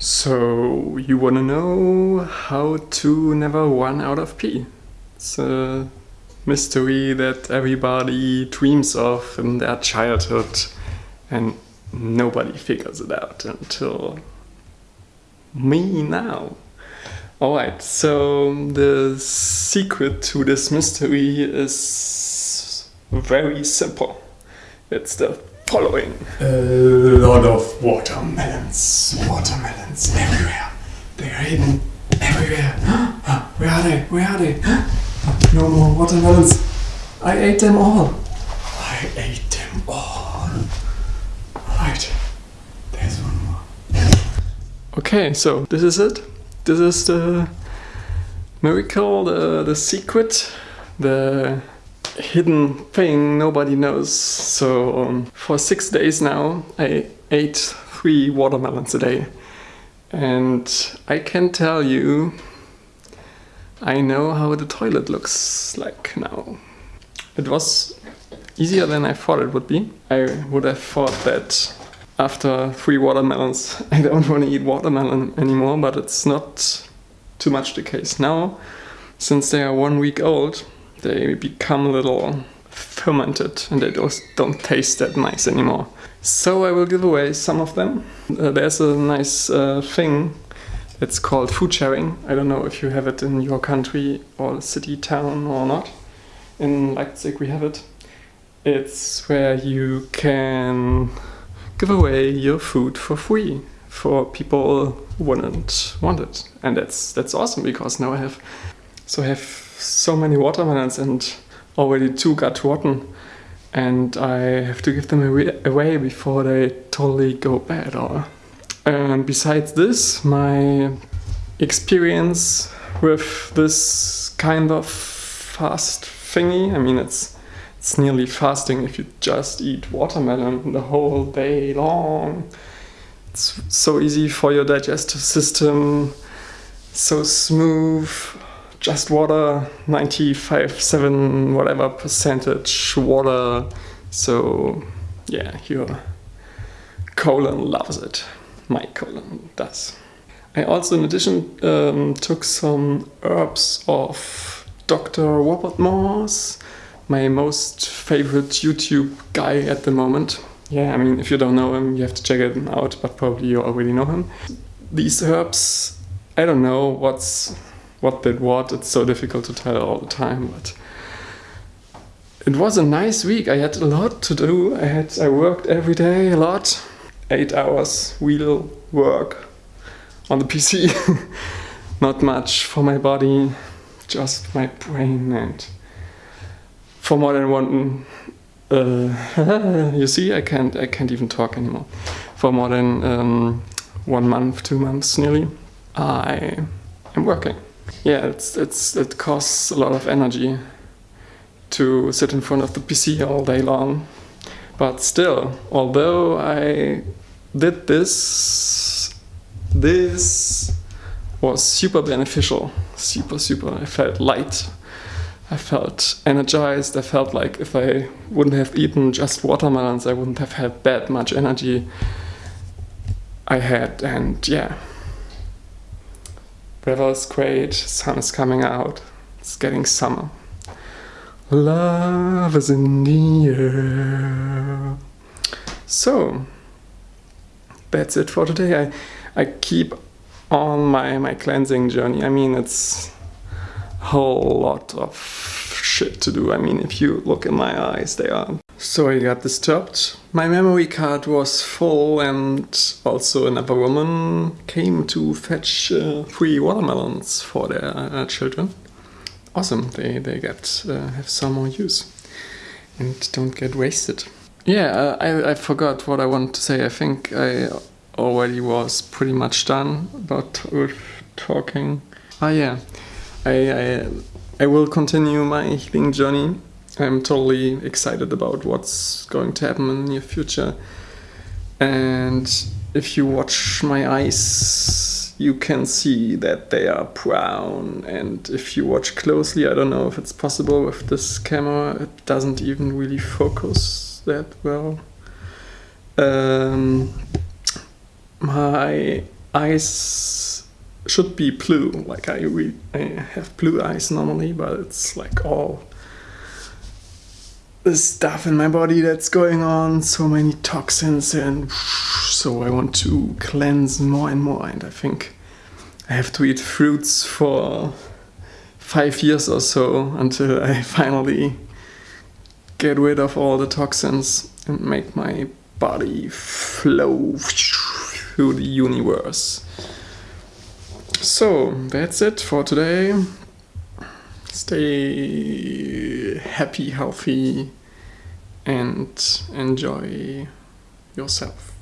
So, you wanna know how to never run out of pee? It's a mystery that everybody dreams of in their childhood and nobody figures it out until me now. Alright, so the secret to this mystery is very simple. It's the following. Uh, A lot of watermelons. Watermelons everywhere. They are hidden everywhere. Ah, where are they? Where are they? No more watermelons. I ate them all. I ate them all. Right. There's one more. Okay, so this is it. This is the miracle, the, the secret, the hidden thing nobody knows. So um, for six days now, I ate three watermelons a day. And I can tell you, I know how the toilet looks like now. It was easier than I thought it would be. I would have thought that after three watermelons, I don't want to eat watermelon anymore, but it's not too much the case now. Since they are one week old, they become a little fermented and they don't, don't taste that nice anymore. So I will give away some of them. Uh, there's a nice uh, thing, it's called food sharing. I don't know if you have it in your country or city, town or not. In Leipzig we have it. It's where you can give away your food for free for people who wouldn't want it. And that's that's awesome because now I have so I have so many watermelons and already two got rotten. And I have to give them away before they totally go bad or and besides this my experience with this kind of fast thingy I mean it's it's nearly fasting if you just eat watermelon the whole day long. It's so easy for your digestive system so smooth just water 95 7 whatever percentage water. So yeah your colon loves it. My colon does. I also in addition um, took some herbs of Dr. Robert Morse my most favorite YouTube guy at the moment. Yeah I mean if you don't know him you have to check it out but probably you already know him. These herbs I don't know what's what did what. It's so difficult to tell all the time, but it was a nice week. I had a lot to do. I had I worked every day a lot, eight hours wheel work on the PC. Not much for my body, just my brain and for more than one. Uh, you see, I can't I can't even talk anymore. For more than um, one month, two months nearly, I am working yeah, it's, it's, it costs a lot of energy to sit in front of the PC all day long. But still, although I did this, this was super beneficial, super, super. I felt light, I felt energized, I felt like if I wouldn't have eaten just watermelons, I wouldn't have had that much energy I had, and yeah, Weather is great, sun is coming out, it's getting summer. Love is in the air. So, that's it for today. I, I keep on my, my cleansing journey. I mean, it's a whole lot of shit to do. I mean, if you look in my eyes, they are so I got disturbed. My memory card was full and also another woman came to fetch uh, three watermelons for their uh, children. Awesome, they, they get uh, have some more use and don't get wasted. Yeah, uh, I, I forgot what I wanted to say. I think I already was pretty much done about with talking. Ah yeah, I, I, I will continue my healing journey I'm totally excited about what's going to happen in the near future. And if you watch my eyes, you can see that they are brown. And if you watch closely, I don't know if it's possible with this camera, it doesn't even really focus that well. Um, my eyes should be blue. Like I, I have blue eyes normally, but it's like all the stuff in my body that's going on, so many toxins, and so I want to cleanse more and more. And I think I have to eat fruits for five years or so until I finally get rid of all the toxins and make my body flow through the universe. So that's it for today. Stay happy, healthy, and enjoy yourself.